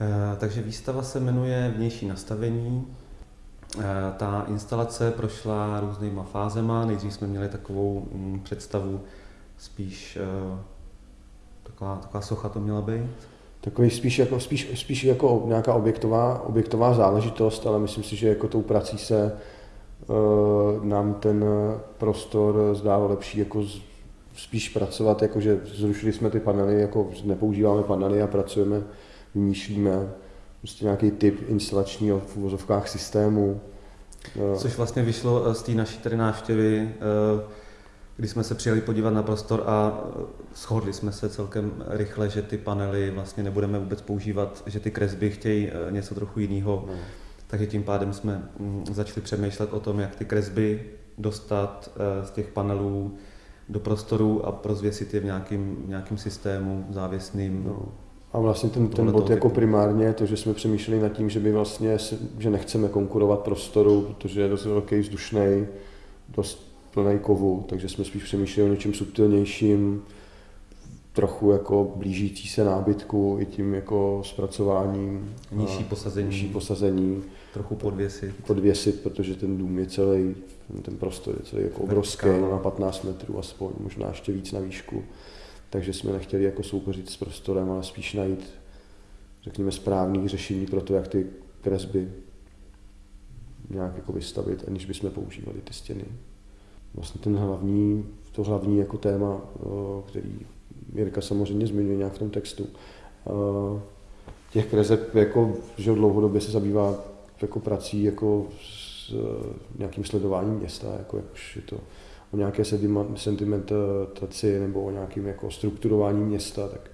Eh, takže výstava se jmenuje Vnější nastavení. Eh, ta instalace prošla různýma fázema. Nejdřív jsme měli takovou mm, představu spíš eh, taková, taková socha to měla být. Takový spíš jako, spíš, spíš jako nějaká objektová, objektová záležitost, ale myslím si, že jako tou prací se uh, nám ten prostor zdálo lepší jako z, spíš pracovat, jako že zrušili jsme ty panely, jako nepoužíváme panely a pracujeme vymýšlíme prostě nějaký typ instalačního v uvozovkách systému. Což vlastně vyšlo eh, z té naší tady návštěvy, eh, kdy jsme se přijeli podívat na prostor a eh, shodli jsme se celkem rychle, že ty panely vlastně nebudeme vůbec používat, že ty kresby chtějí něco trochu jiného. No. Takže tím pádem jsme mm, začali přemýšlet o tom, jak ty kresby dostat z těch panelů do prostoru a rozvěsit je v nějakém, nějakým systému závěsným. No. A vlastně ten, ten bod jako primárně to, že jsme přemýšleli nad tím, že by vlastně, že nechceme konkurovat prostoru, protože je dost velký, vzdušný, dost plný kovu, takže jsme spíš přemýšleli o něčem subtilnějším, trochu jako blížící se nábytku i tím jako zpracováním. Nižší posazení. Nižší posazení. Trochu podvěsit. Podvěsit, protože ten dům je celý, ten prostor je celý jako obrovský, na 15 metrů aspoň, možná ještě víc na výšku takže jsme nechtěli jako soupeřit s prostorem, ale spíš najít, řekněme, správný řešení pro to, jak ty kresby nějak jako vystavit, aniž bychom používali ty stěny. Vlastně ten hlavní, to hlavní jako téma, který Jirka samozřejmě zmiňuje nějak v tom textu, těch kreseb jako, že dlouhodobě se zabývá jako prací jako s nějakým sledováním města, jako, jakož je to o nějaké sentimentaci nebo o nějakém jako strukturování města, tak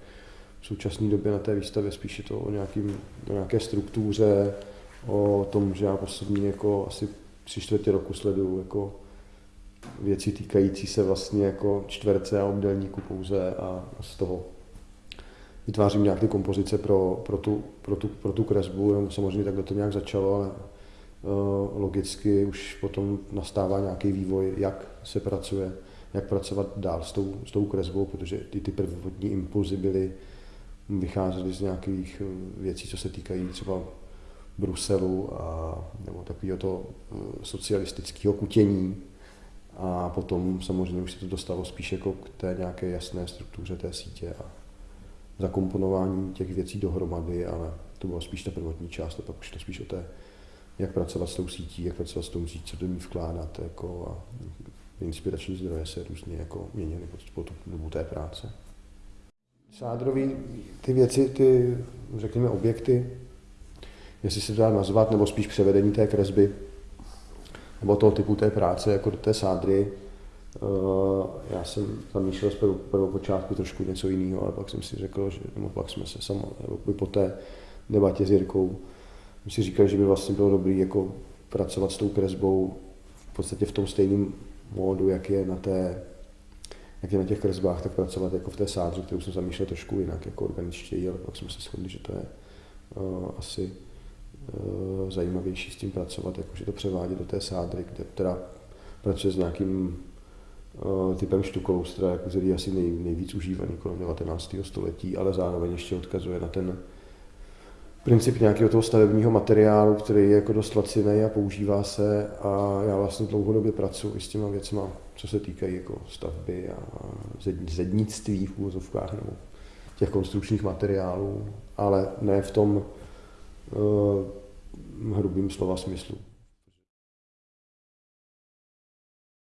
v současné době na té výstavě spíš je to o, nějakým, o nějaké struktuře, o tom, že já poslední jako asi tři čtvrtě roku sleduju jako věci týkající se vlastně jako čtverce a obdelníku pouze a z toho vytvářím nějaké kompozice pro, pro, tu, pro, tu, pro tu kresbu, samozřejmě takhle to nějak začalo, ale logicky už potom nastává nějaký vývoj, jak se pracuje, jak pracovat dál s tou, s tou kresbou, protože ty, ty prvotní impulzy byly, vycházely z nějakých eh, věcí, co se týkají třeba Bruselu a, nebo takového to eh, socialistického kutění. A potom samozřejmě už se to dostalo spíš jako k té nějaké jasné struktuře té sítě a zakomponování těch věcí dohromady, ale to byla spíš ta prvotní část, a pak už to spíš o té jak pracovat s tou sítí, jak pracovat s tou sítí, co do ní vkládat jako a inspirační zdroje se různě jako měnily po tu dobu té práce. Sádrový, ty věci, ty, řekněme, objekty, jestli se dá nazvat, nebo spíš převedení té kresby, nebo toho typu té práce, jako do té sádry, Uh, já jsem zamýšlel z prvopočátku trošku něco jiného, ale pak jsem si řekl, že nebo pak jsme se samo, nebo po té debatě s Jirkou my si říkali, že by vlastně bylo dobré jako pracovat s tou kresbou v podstatě v tom stejném módu, jak je na té jak je na těch kresbách, tak pracovat jako v té sádře, kterou jsem zamýšlel trošku jinak, jako organičtěji, ale pak jsme se shodli, že to je uh, asi uh, zajímavější s tím pracovat, jakože to převádět do té sádry, kde teda pracuje s nějakým uh, typem štukolustra, jako který je asi nej, nejvíc užívaný kolem 19. století, ale zároveň ještě odkazuje na ten princip nějakého toho stavebního materiálu, který je jako dost laciný a používá se a já vlastně dlouhodobě pracuji s těma věcma, co se týkají jako stavby a zednictví v úvozovkách nebo těch konstrukčních materiálů, ale ne v tom uh, hrubým slova smyslu.